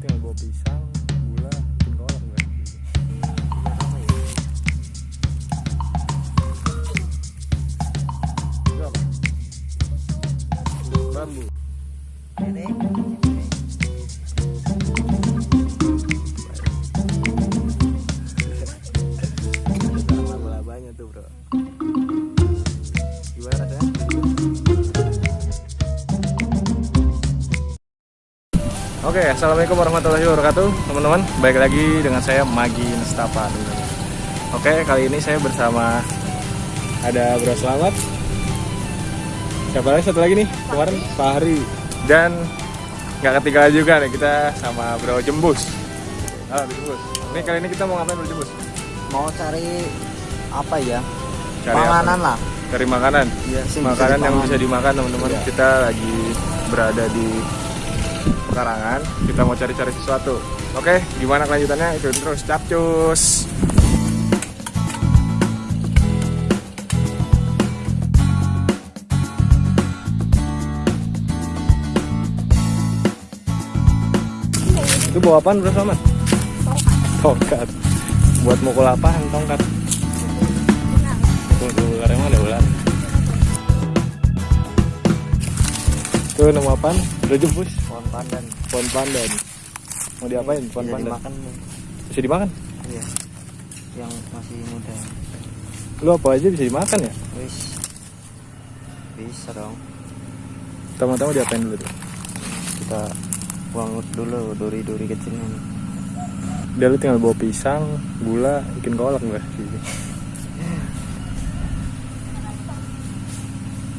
tinggal bawa pisang Oke, assalamualaikum warahmatullahi wabarakatuh, teman-teman. Baik lagi dengan saya Magi Nestapa. Oke, kali ini saya bersama ada Bro Selamat. Siapa lagi satu lagi nih? Kemarin Pak Hari dan nggak ketinggalan juga nih kita sama Bro Jembus. Halo Bro Jembus. Ini kali ini kita mau ngapain Bro Jembus? mau cari apa ya Cari panganan apa? lah Cari makanan. Iya, sih, makanan bisa yang bisa dimakan teman-teman. Iya. Kita lagi berada di pekarangan. Kita mau cari-cari sesuatu. Oke, gimana kelanjutannya? Ikutin terus. Capcus. Itu bawa apaan Bro Selamat? Tongkat. Buat mukul apaan tongkat? Tuh nama apaan? Udah jempus. pohon pandan Pohon pandan. Mau diapain? Pohon Bisa pandan. dimakan. Bisa dimakan? iya yang masih muda Lu apa aja bisa dimakan ya? wis bisa dong Tama-tama diapain dulu tuh? kita buang dulu duri-duri kecilnya nih. Udah lu tinggal bawa pisang, gula, bikin kolak gue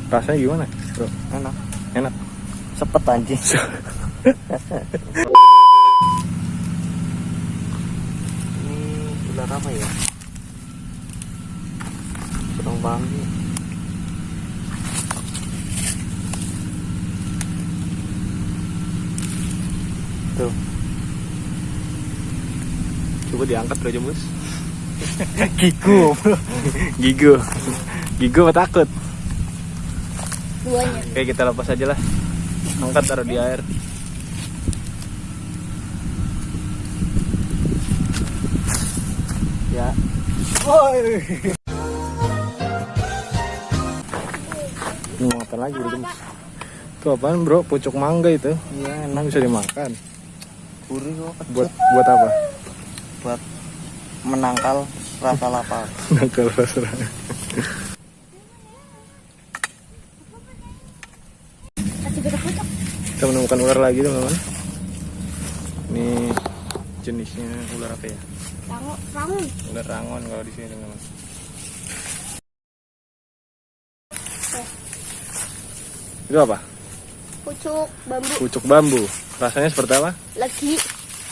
Rasanya gimana bro? enak Enak? Sepet anjing. Ini ular apa ya? Kurang paham sih tuh. Coba diangkat bro jembus gigu. Gigu. Gigu takut? duanya Oke kita lepas aja lah Angkat taruh di air ya Ini mau apa lagi bro? Itu apaan bro? Pucuk mangga itu iya enak bisa dimakan? gurih kok. Buat buat apa? buat menangkal rasa lapar Nakal rasa kasih beda pucuk Kita menemukan ular lagi teman-teman. Ini jenisnya ular apa ya? rangun Ular rangon kalau di sini teman-teman. Itu apa? pucuk bambu. Pucuk bambu. Rasanya seperti apa? lagi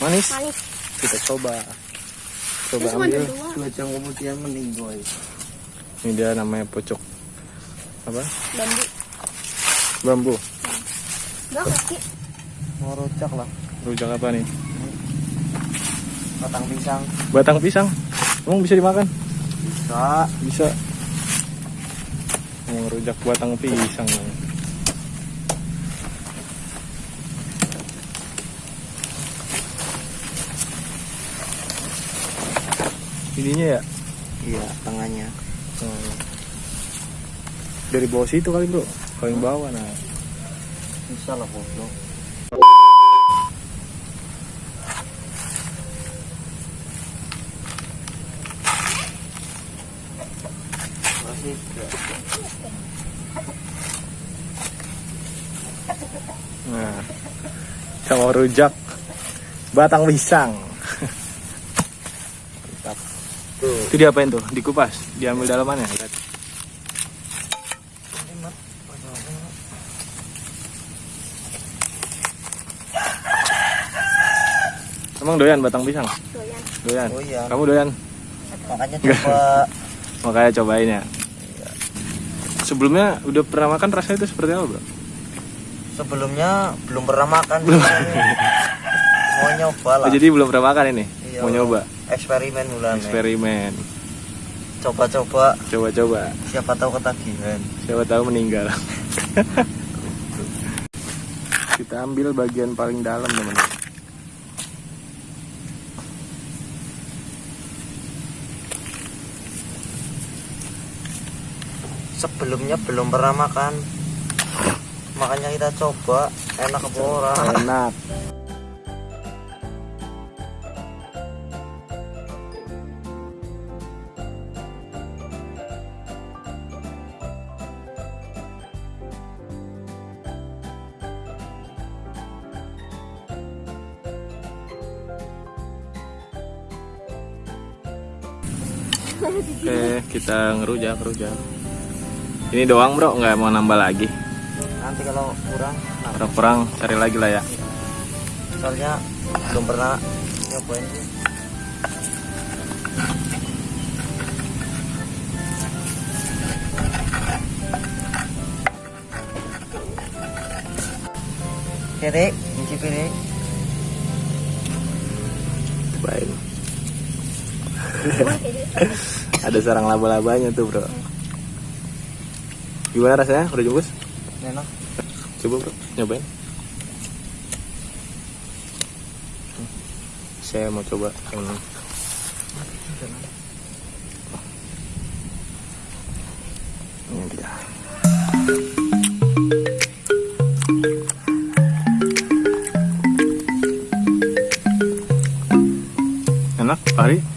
Manis? manis. Kita coba. Coba Terus ambil. jam kemudian meninggoy Ini dia namanya pucuk. Apa? bambu. Bambu enggak kaki. Mau rujak lah. Rujak apa nih? batang pisang. Batang pisang? Emang bisa dimakan? bisa. Bisa. Yang rujak batang pisang. Ininya ya? Iya tengahnya Hmm. Dari bawah situ kali bro. Yang bawah nah lah goblok masih Nah Sama rujak Batang pisang Mantap tuh Itu diapain tuh? Dikupas? Diambil dalamannya? Lihat. Emang doyan batang pisang? doyan Doyan? Doyan. Kamu doyan? makanya coba Makanya cobain ya Sebelumnya udah pernah makan rasanya itu seperti apa bro? sebelumnya belum pernah makan mau nyoba lah Oh, jadi belum pernah makan ini? Iya. Mau nyoba? eksperimen bulan Eksperimen coba-coba Coba-coba siapa tahu ketagihan Siapa tahu meninggal Kita ambil bagian paling dalam teman sebelumnya belum pernah makan. Makanya kita coba enak apa ora? Enak. Oke, kita ngerujak, ngerujak. Ini doang bro, nggak mau nambah lagi. nanti kalau kurang Kalau kurang cari lagi lah ya. soalnya belum pernah nyobain sih Jadi, mencicipi ini Baik. Ada sarang laba-labanya tuh bro. Gimana rasanya? Udah jungkus? enak. Coba bro, nyobain. Saya mau coba yang ini. Ini dia. Enak, Pak Hari?